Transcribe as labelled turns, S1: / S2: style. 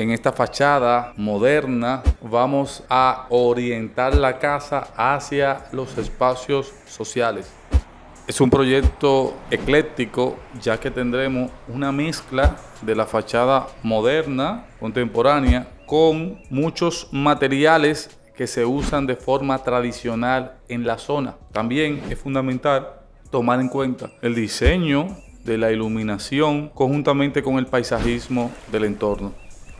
S1: en esta fachada moderna vamos a orientar la casa hacia los espacios sociales. Es un proyecto ecléctico ya que tendremos una mezcla de la fachada moderna, contemporánea, con muchos materiales que se usan de forma tradicional en la zona. También es fundamental tomar en cuenta el diseño de la iluminación conjuntamente con el paisajismo del entorno.